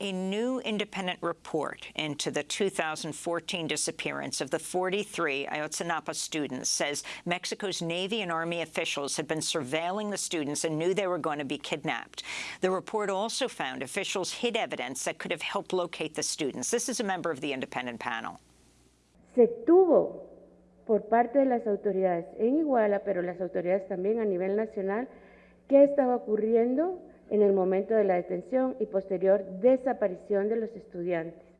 A new independent report into the 2014 disappearance of the 43 Ayotzinapa students says Mexico's Navy and Army officials had been surveilling the students and knew they were going to be kidnapped. The report also found officials hid evidence that could have helped locate the students. This is a member of the independent panel. Se tuvo por parte de las autoridades en Iguala, pero las autoridades también a nivel nacional, qué estaba ocurriendo en el momento de la detención y posterior desaparición de los estudiantes.